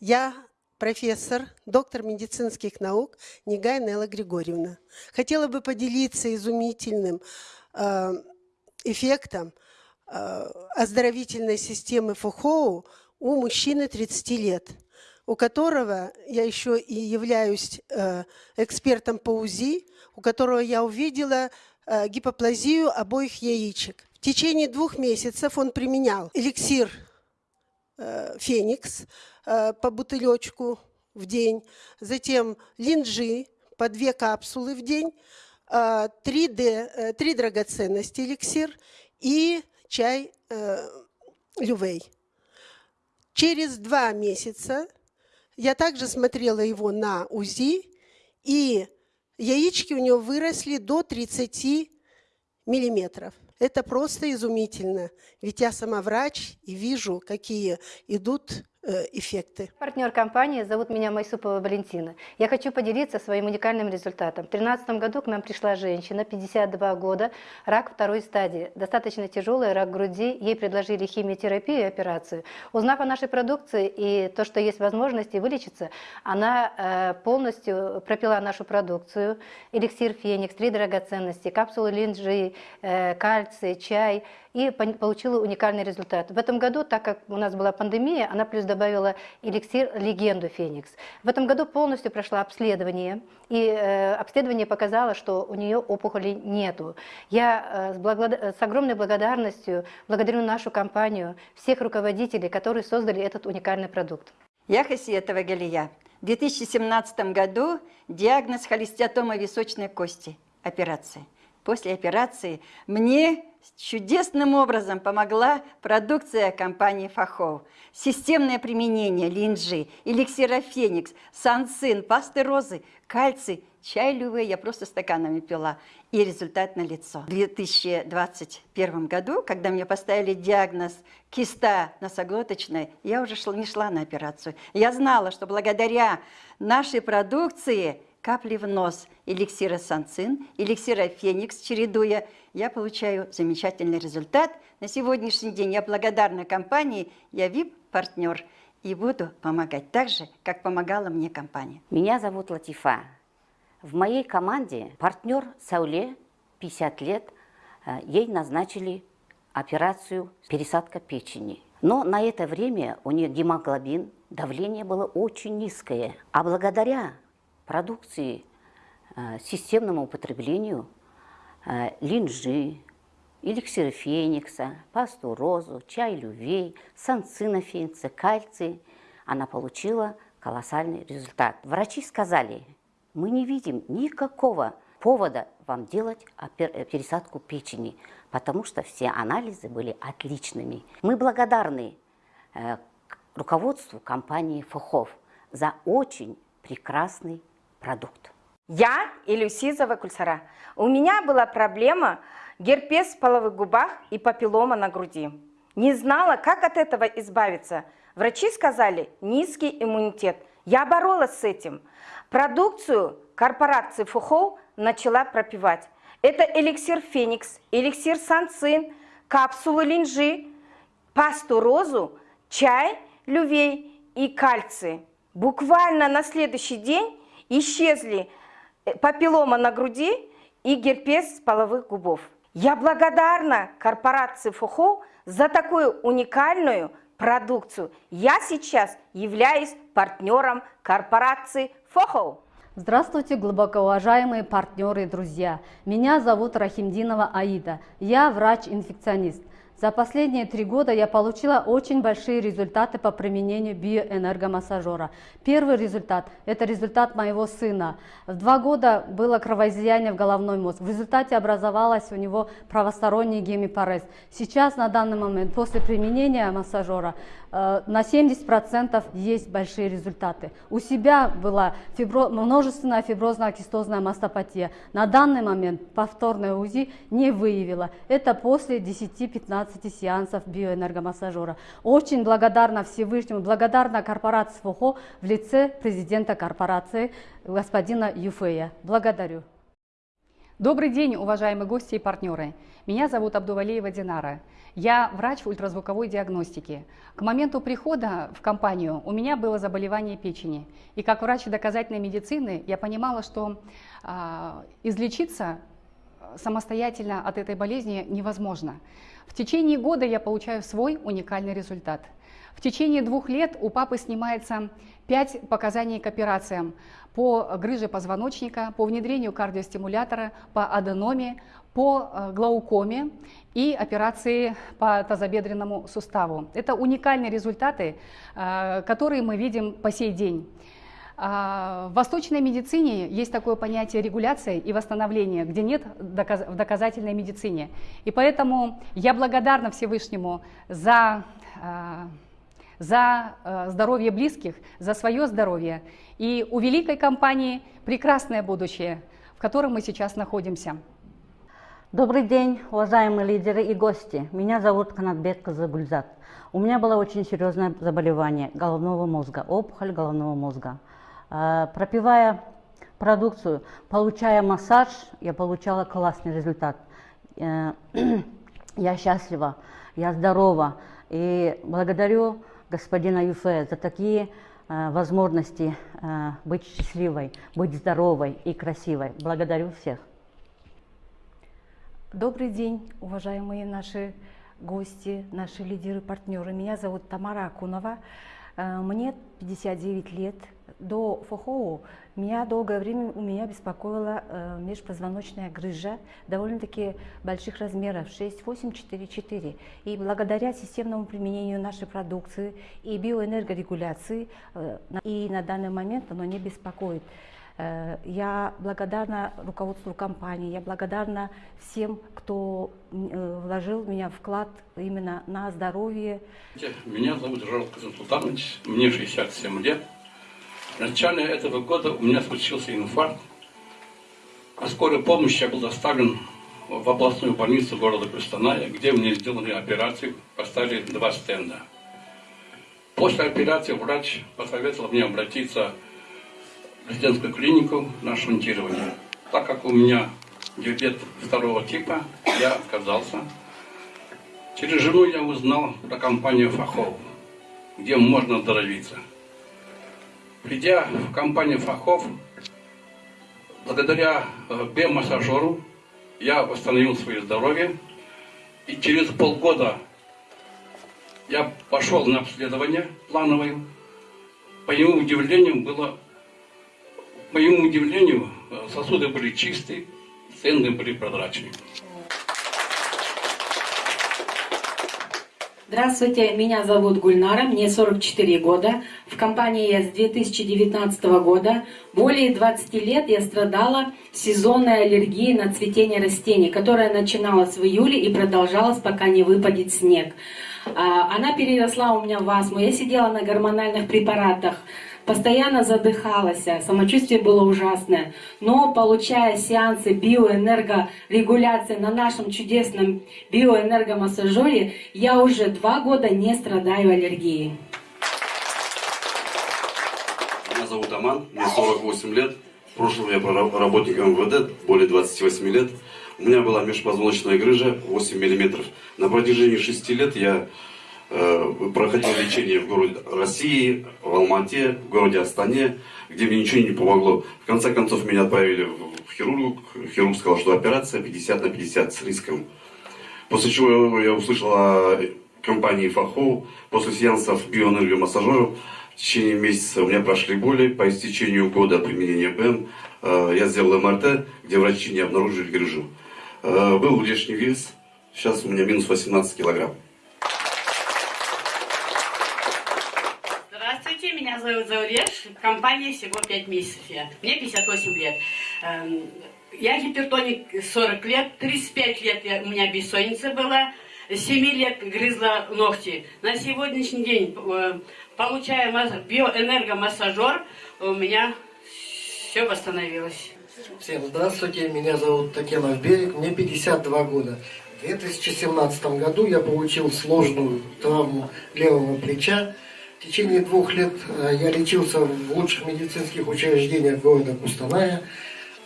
Я профессор, доктор медицинских наук Негай Нелла Григорьевна. Хотела бы поделиться изумительным э, эффектом э, оздоровительной системы ФУХОУ у мужчины 30 лет, у которого я еще и являюсь э, экспертом по УЗИ, у которого я увидела э, гипоплазию обоих яичек. В течение двух месяцев он применял эликсир «Феникс», Э, по бутылечку в день, затем линджи по две капсулы в день, 3D, э, 3 э, драгоценности эликсир и чай лювей. Через два месяца я также смотрела его на УЗИ, и яички у него выросли до 30 миллиметров. Это просто изумительно, ведь я сама врач и вижу, какие идут эффекты. Партнер компании, зовут меня Майсупова Валентина. Я хочу поделиться своим уникальным результатом. В 2013 году к нам пришла женщина, 52 года, рак второй стадии. Достаточно тяжелый рак груди. Ей предложили химиотерапию и операцию. Узнав о нашей продукции и то, что есть возможности вылечиться, она э, полностью пропила нашу продукцию. Эликсир Феникс, три драгоценности, капсулы линджи, э, кальций, чай – и получила уникальный результат. В этом году, так как у нас была пандемия, она плюс добавила эликсир «Легенду Феникс». В этом году полностью прошла обследование, и э, обследование показало, что у нее опухолей нету. Я э, с, благо... с огромной благодарностью благодарю нашу компанию, всех руководителей, которые создали этот уникальный продукт. Я Хасиетова Галия. В 2017 году диагноз холестиатома височной кости, операция. После операции мне чудесным образом помогла продукция компании Фахов. Системное применение линджи, эликсира Феникс, сансин, пасты розы, кальций, чай люве я просто стаканами пила. И результат налицо. В 2021 году, когда мне поставили диагноз киста носоглоточная, я уже шла, не шла на операцию. Я знала, что благодаря нашей продукции капли в нос эликсира санцин, эликсира феникс, чередуя, я получаю замечательный результат. На сегодняшний день я благодарна компании, я VIP-партнер и буду помогать так же, как помогала мне компания. Меня зовут Латифа. В моей команде партнер Сауле, 50 лет, э, ей назначили операцию пересадка печени. Но на это время у нее гемоглобин, давление было очень низкое. А благодаря продукции э, системному употреблению э, линжи, эликсир феникса, пасту розу, чай лювей, санцина феникса, кальций, она получила колоссальный результат. Врачи сказали, мы не видим никакого повода вам делать э, пересадку печени, потому что все анализы были отличными. Мы благодарны руководству компании Фухов за очень прекрасный продукт. Я Илюсизова Кульсара. У меня была проблема герпес в половых губах и папиллома на груди. Не знала, как от этого избавиться. Врачи сказали, низкий иммунитет. Я боролась с этим. Продукцию корпорации Фухоу начала пропивать. Это эликсир Феникс, эликсир Санцин, капсулы линжи, пасту розу, чай, лювей и кальций. Буквально на следующий день исчезли э, папиллома на груди и герпес половых губов. Я благодарна корпорации ФОХО за такую уникальную продукцию. Я сейчас являюсь партнером корпорации ФОХО. Здравствуйте, глубоко уважаемые партнеры и друзья. Меня зовут Рахимдинова Аида. Я врач-инфекционист. За последние три года я получила очень большие результаты по применению биоэнергомассажера. Первый результат – это результат моего сына. В два года было кровоизлияние в головной мозг. В результате образовалась у него правосторонний гемипарез. Сейчас, на данный момент, после применения массажера, э, на 70% есть большие результаты. У себя была фибро... множественная фиброзно-кистозная мастопатия. На данный момент повторное УЗИ не выявила. Это после 10-15 15 сеансов биоэнергомассажера. Очень благодарна Всевышнему, благодарна корпорации ФОХО в лице президента корпорации господина Юфея. Благодарю. Добрый день, уважаемые гости и партнеры. Меня зовут Абдувалиева Динара. Я врач ультразвуковой диагностики. К моменту прихода в компанию у меня было заболевание печени. И как врач доказательной медицины я понимала, что э, излечиться самостоятельно от этой болезни невозможно. В течение года я получаю свой уникальный результат. В течение двух лет у папы снимается 5 показаний к операциям по грыже позвоночника, по внедрению кардиостимулятора, по аденоме, по э, глаукоме и операции по тазобедренному суставу. Это уникальные результаты, э, которые мы видим по сей день. А, в восточной медицине есть такое понятие регуляция и восстановления, где нет в доказательной медицине. И поэтому я благодарна Всевышнему за, а, за а, здоровье близких, за свое здоровье. И у великой компании прекрасное будущее, в котором мы сейчас находимся. Добрый день, уважаемые лидеры и гости. Меня зовут Канатбек Казагульзат. У меня было очень серьезное заболевание головного мозга, опухоль головного мозга. А, пропивая продукцию, получая массаж, я получала классный результат. Э, я счастлива, я здорова. И благодарю господина Юфе за такие э, возможности э, быть счастливой, быть здоровой и красивой. Благодарю всех. Добрый день, уважаемые наши гости, наши лидеры, партнеры. Меня зовут Тамара Акунова. Мне 59 лет. До ФОХОУ меня долгое время у меня беспокоила э, межпозвоночная грыжа довольно-таки больших размеров 6, 8, 4, 4. И благодаря системному применению нашей продукции и биоэнергорегуляции э, и на данный момент оно не беспокоит. Э, я благодарна руководству компании, я благодарна всем, кто э, вложил в меня вклад именно на здоровье. Меня зовут Жарл Казансултанович, мне 67 лет. В начале этого года у меня случился инфаркт. По скорой помощи я был доставлен в областную больницу города Кустаная, где мне сделали операцию, поставили два стенда. После операции врач посоветовал мне обратиться в резидентскую клинику на шунтирование. Так как у меня диабет второго типа, я отказался. Через жену я узнал про компанию Фахов, где можно оздоровиться. Придя в компанию Фахов, благодаря э, биомассажеру я восстановил свое здоровье. И через полгода я пошел на обследование плановое. По его удивлению, было, по моему удивлению, сосуды были чистые, стенды были прозрачные. Здравствуйте, меня зовут Гульнара, мне 44 года. В компании я с 2019 года. Более 20 лет я страдала сезонной аллергией на цветение растений, которая начиналась в июле и продолжалась, пока не выпадет снег. А, она переросла у меня в астму. Я сидела на гормональных препаратах постоянно задыхалась, самочувствие было ужасное. Но получая сеансы биоэнергорегуляции на нашем чудесном биоэнергомассажере, я уже два года не страдаю аллергией. Меня зовут Аман, мне 48 лет. В прошлом я работник МВД, более 28 лет. У меня была межпозвоночная грыжа 8 мм. На протяжении 6 лет я проходил лечение в городе России, в Алмате, в городе Астане, где мне ничего не помогло. В конце концов меня отправили в хирург. Хирург сказал, что операция 50 на 50 с риском. После чего я услышал о компании Фахо. После сеансов биоэнергомассажеров в течение месяца у меня прошли боли. По истечению года применения БМ э, я сделал МРТ, где врачи не обнаружили грыжу. Э, был лишний вес. Сейчас у меня минус 18 килограмм. Зовут Зауреш, компания всего 5 месяцев. Я. Мне 58 лет. Эм, я гипертоник 40 лет, 35 лет я, у меня бессонница была, 7 лет грызла ногти. На сегодняшний день, э, получая биоэнергомассажер, у меня все восстановилось. Всем здравствуйте, меня зовут Татьяна Берег, мне 52 года. В 2017 году я получил сложную травму левого плеча. В течение двух лет э, я лечился в лучших медицинских учреждениях города Кустаная.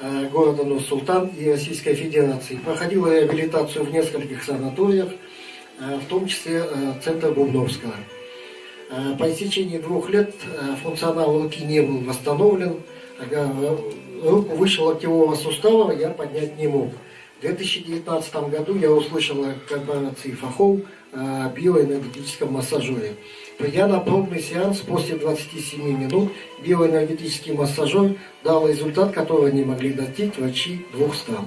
э, города Нур-Султан и Российской Федерации. Проходил реабилитацию в нескольких санаториях, э, в том числе Центр Бубновского. По истечении двух лет функционал руки не был восстановлен, руку выше локтевого сустава я поднять не мог. В 2019 году я услышал о корпорации Фахол о биоэнергетическом массажере. Придя на пробный сеанс после 27 минут, биоэнергетический массажер дал результат, которого не могли достичь врачи двух стран.